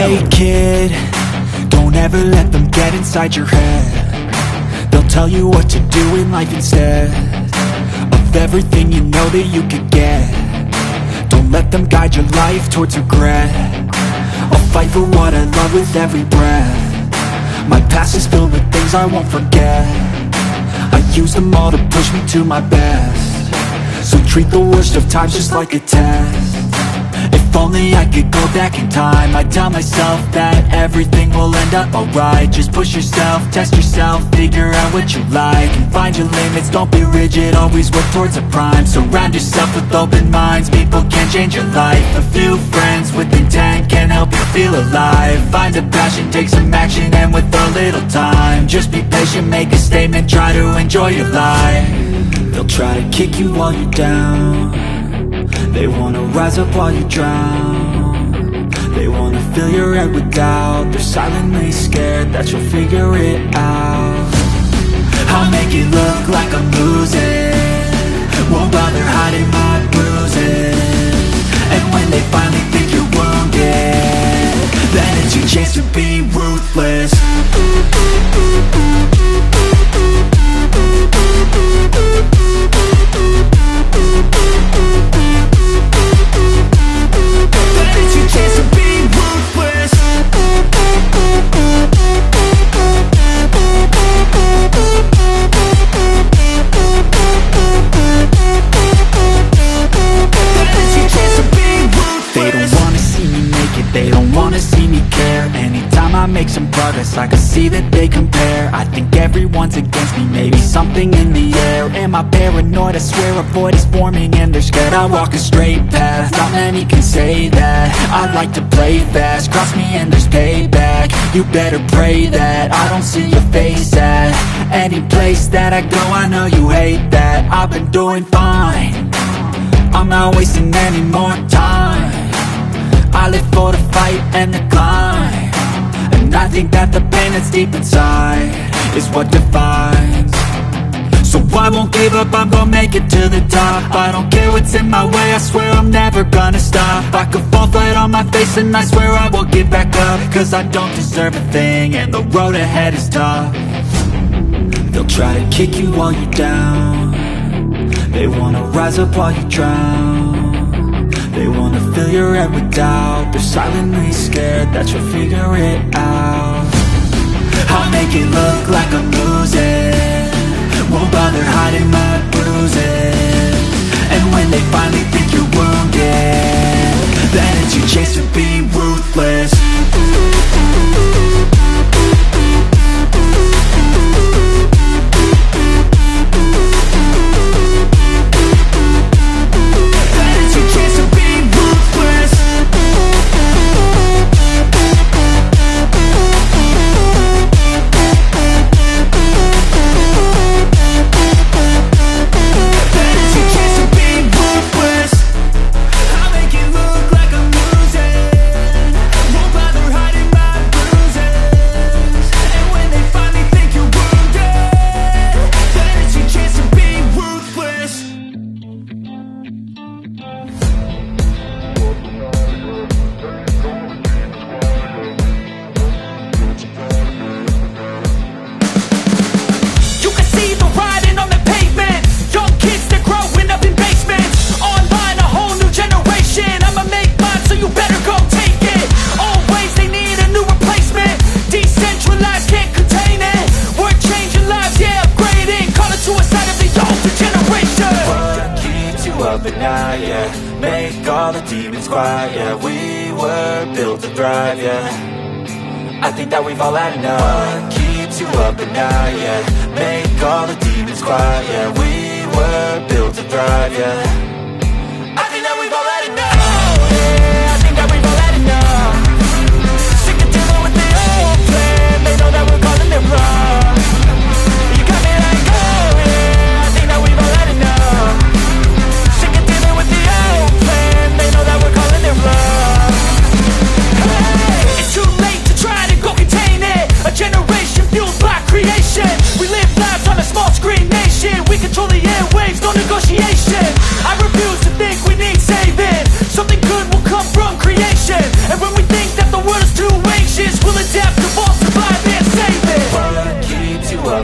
Hey kid, don't ever let them get inside your head. They'll tell you what to do in life instead Of everything you know that you could get. Don't let them guide your life towards regret. I'll fight for what I love with every breath. My past is filled with things I won't forget. I use them all to push me to my best. So treat the worst of times just like a test if only I could go back in time. I'd tell myself that everything will end up alright. Just push yourself, test yourself, figure out what you like And find your limits, don't be rigid, always work towards a prime. Surround yourself with open minds, people can change your life. A few friends with intent can help you feel alive. Find a passion, take some action, and with a little time Just be patient, make a statement, try to enjoy your life. They'll try to kick you while you're down they wanna rise up while you drown. They wanna fill your head with doubt. They're silently scared that you'll figure it out. I'll make it look like I'm losing. Won't bother hiding my bruises. And when they finally think you're wounded Then it's your chance to be ruthless see that they compare. I think everyone's against me Maybe something in the air. Am I paranoid? I swear a void is forming And they're scared I walk a straight path. Not many can say that. I like to play fast. Cross me and there's payback. You better pray that I don't see your face at Any place that I go. I know you hate that. I've been doing fine. I'm not wasting any more time. I live for the fight and the climb and I think that the pain that's deep inside Is what defines. So I won't give up, I'm gonna make it to the top. I don't care what's in my way, I swear I'm never gonna stop. I could fall flat on my face and I swear I will get back up. Cause I don't deserve a thing and the road ahead is tough. They'll try to kick you while you're down. They wanna rise up while you drown. They wanna fill your head with doubt They're silently scared that you'll figure it out. I'll make it look like I'm losing. Won't bother hiding my bruises. And when they finally think you're wounded Then it's your chance to be ruthless creation We were built to thrive, yeah. I think that we've all had enough. What keeps you up at night, yeah? Make all the demons quiet, yeah We were built to negotiation I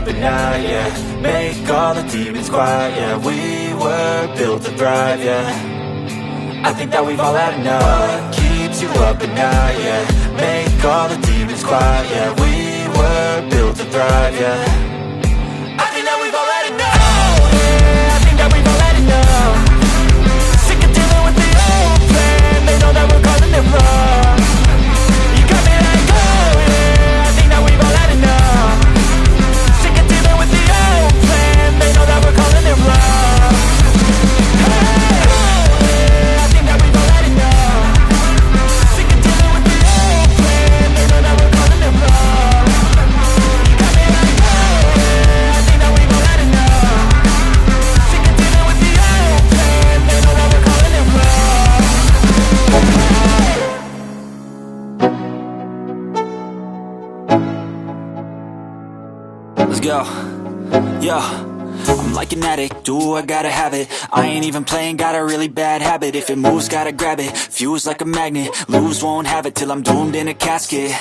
But now, yeah. Make all the demons quiet, yeah. We were built to thrive, yeah. I think that we've all had enough. Keeps you up at night, yeah? Make all the demons quiet, yeah. We were built to thrive, yeah. Sick of dealing with the old plan. They know that we're causing their Let's go. Yo. I'm like an addict, do I gotta have it? I ain't even playing, got a really bad habit. If it moves, gotta grab it, fuse like a magnet Lose, won't have it till I'm doomed in a casket.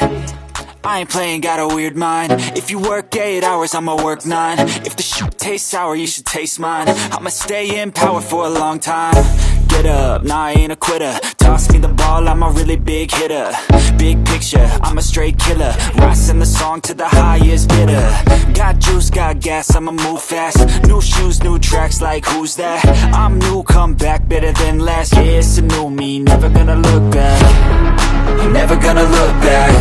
I ain't playing, got a weird mind. If you work 8 hours, I'ma work 9 If the shit tastes sour, you should taste mine. I'ma stay in power for a long time Get up, nah I ain't a quitter. Toss me the ball, I'm a really big hitter. Big picture, I'm a straight killer. Rising the song to the highest bidder. Got juice, got gas, I'ma move fast. New shoes, new tracks, like who's that? I'm new, come back, better than last. Yeah, it's a new me, never gonna look back. Never gonna look back.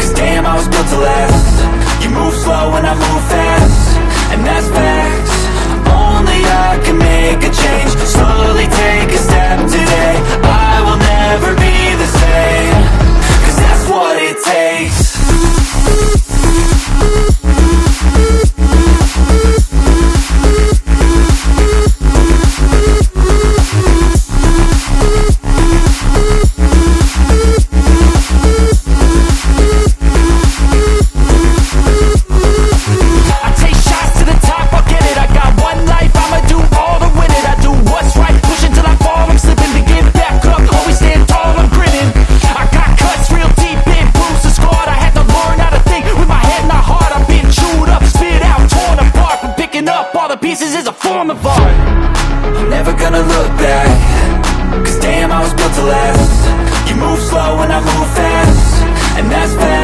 Cause damn, I was built to last. You move slow and I move fast. And that's facts to last You move slow and I move fast. And that's fast